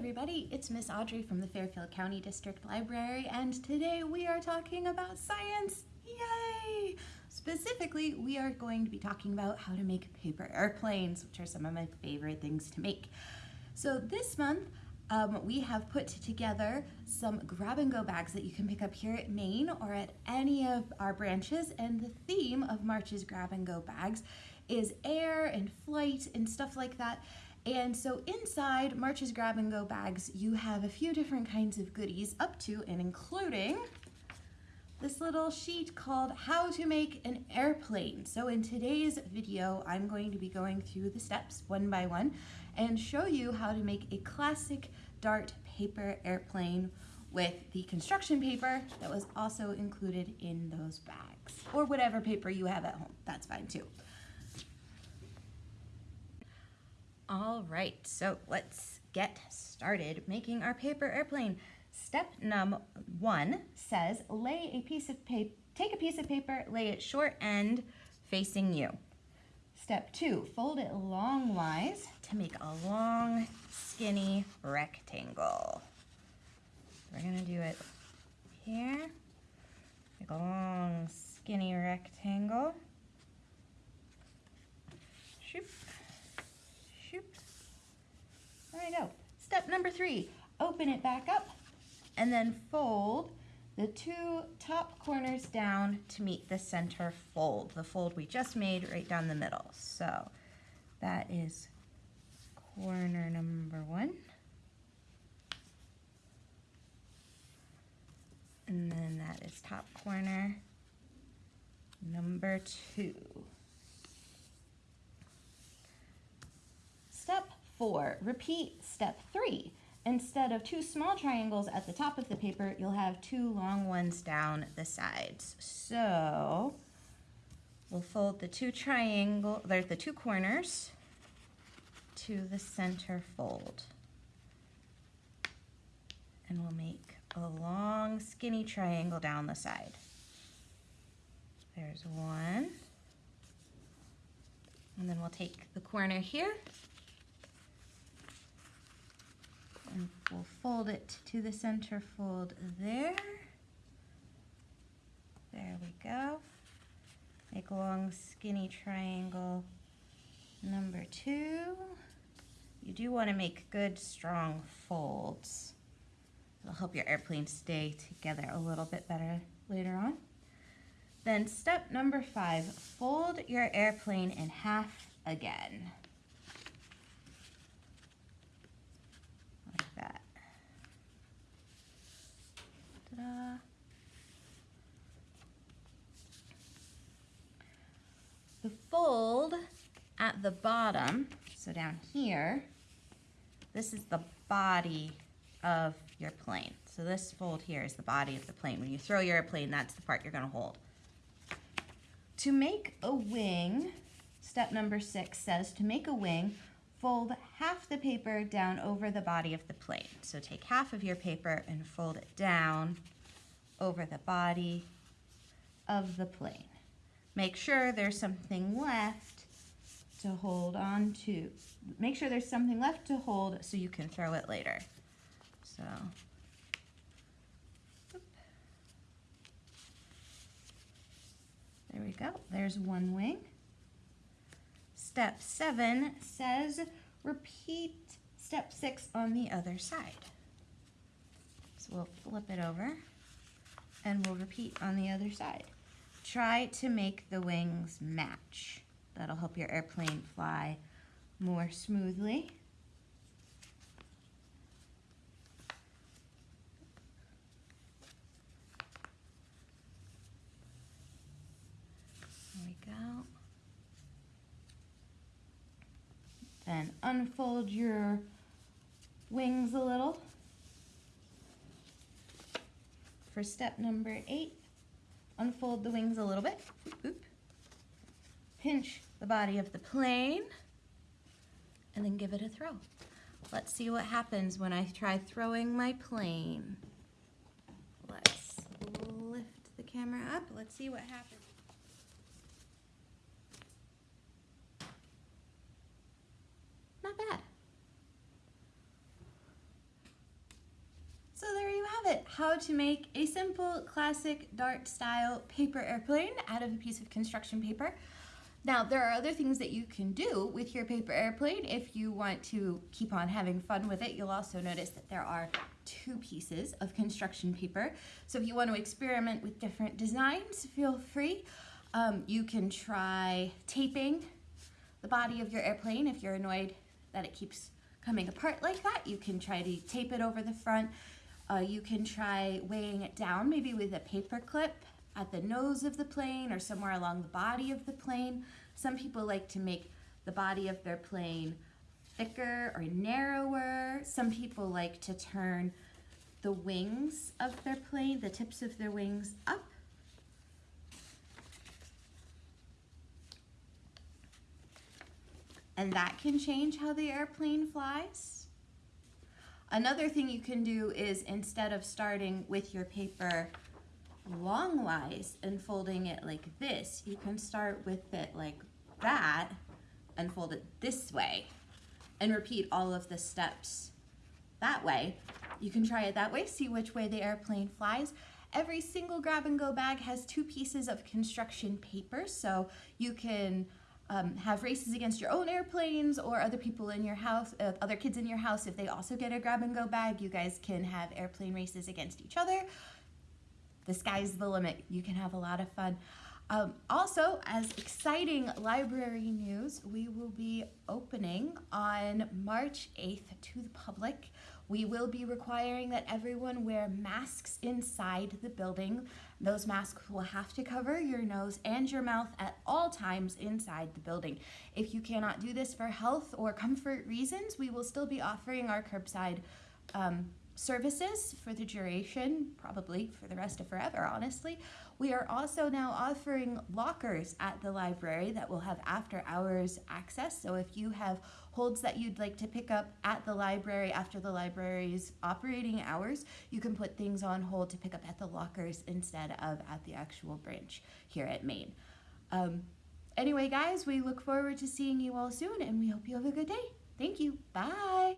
everybody, it's Miss Audrey from the Fairfield County District Library and today we are talking about science. Yay! Specifically, we are going to be talking about how to make paper airplanes, which are some of my favorite things to make. So this month, um, we have put together some grab and go bags that you can pick up here at Main or at any of our branches and the theme of March's grab and go bags is air and flight and stuff like that. And so inside March's grab and go bags, you have a few different kinds of goodies up to and including this little sheet called how to make an airplane. So in today's video, I'm going to be going through the steps one by one and show you how to make a classic Dart paper airplane with the construction paper that was also included in those bags or whatever paper you have at home. That's fine too. All right, so let's get started making our paper airplane. Step number one says lay a piece of paper, take a piece of paper, lay it short end facing you. Step two, fold it longwise to make a long, skinny rectangle. We're gonna do it here, make a long, skinny rectangle. Shoop. Go. Step number three, open it back up and then fold the two top corners down to meet the center fold, the fold we just made right down the middle. So that is corner number one. And then that is top corner number two. Four. Repeat step three. Instead of two small triangles at the top of the paper, you'll have two long ones down the sides. So we'll fold the two triangle, there's the two corners to the center fold. And we'll make a long skinny triangle down the side. There's one. And then we'll take the corner here and we'll fold it to the center fold there. There we go. Make a long skinny triangle number two. You do want to make good strong folds. It'll help your airplane stay together a little bit better later on. Then step number five, fold your airplane in half again. The fold at the bottom, so down here, this is the body of your plane. So this fold here is the body of the plane. When you throw your airplane, that's the part you're gonna hold. To make a wing, step number six says to make a wing, fold half the paper down over the body of the plane. So take half of your paper and fold it down over the body of the plane. Make sure there's something left to hold on to. Make sure there's something left to hold so you can throw it later. So, there we go. There's one wing. Step seven says repeat step six on the other side. So we'll flip it over and we'll repeat on the other side. Try to make the wings match. That'll help your airplane fly more smoothly. There we go. Then unfold your wings a little for step number eight, unfold the wings a little bit. Oop. Pinch the body of the plane and then give it a throw. Let's see what happens when I try throwing my plane. Let's lift the camera up. Let's see what happens. Not bad. So there you have it, how to make a simple classic dart style paper airplane out of a piece of construction paper. Now, there are other things that you can do with your paper airplane if you want to keep on having fun with it. You'll also notice that there are two pieces of construction paper. So if you want to experiment with different designs, feel free. Um, you can try taping the body of your airplane if you're annoyed that it keeps coming apart like that. You can try to tape it over the front. Uh, you can try weighing it down maybe with a paper clip at the nose of the plane or somewhere along the body of the plane. Some people like to make the body of their plane thicker or narrower. Some people like to turn the wings of their plane, the tips of their wings up. And that can change how the airplane flies. Another thing you can do is instead of starting with your paper longwise and folding it like this, you can start with it like that and fold it this way and repeat all of the steps that way. You can try it that way, see which way the airplane flies. Every single grab and go bag has two pieces of construction paper, so you can um, have races against your own airplanes or other people in your house, uh, other kids in your house. If they also get a grab and go bag, you guys can have airplane races against each other the sky's the limit. You can have a lot of fun. Um, also, as exciting library news, we will be opening on March 8th to the public. We will be requiring that everyone wear masks inside the building. Those masks will have to cover your nose and your mouth at all times inside the building. If you cannot do this for health or comfort reasons, we will still be offering our curbside um, services for the duration, probably for the rest of forever, honestly. We are also now offering lockers at the library that will have after hours access. So if you have holds that you'd like to pick up at the library after the library's operating hours, you can put things on hold to pick up at the lockers instead of at the actual branch here at Main. Um, anyway, guys, we look forward to seeing you all soon and we hope you have a good day. Thank you. Bye.